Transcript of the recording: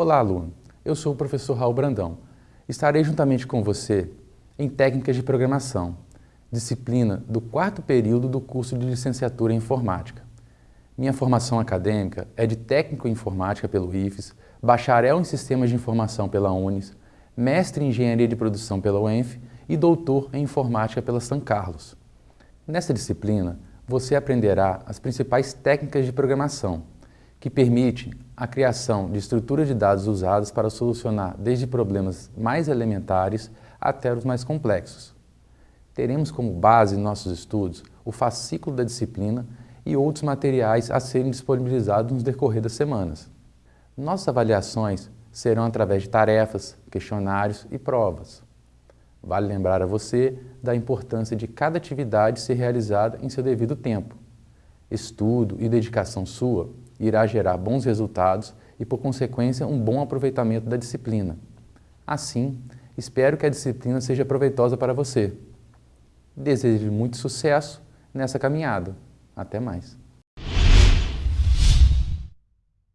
Olá, aluno. Eu sou o professor Raul Brandão. Estarei juntamente com você em Técnicas de Programação, disciplina do quarto período do curso de Licenciatura em Informática. Minha formação acadêmica é de Técnico em Informática pelo IFES, Bacharel em Sistemas de Informação pela UNES, Mestre em Engenharia de Produção pela UENF e Doutor em Informática pela São Carlos. Nessa disciplina, você aprenderá as principais técnicas de programação, que permite a criação de estruturas de dados usadas para solucionar desde problemas mais elementares até os mais complexos. Teremos como base em nossos estudos o fascículo da disciplina e outros materiais a serem disponibilizados no decorrer das semanas. Nossas avaliações serão através de tarefas, questionários e provas. Vale lembrar a você da importância de cada atividade ser realizada em seu devido tempo. Estudo e dedicação sua irá gerar bons resultados e, por consequência, um bom aproveitamento da disciplina. Assim, espero que a disciplina seja proveitosa para você. Desejo muito sucesso nessa caminhada. Até mais.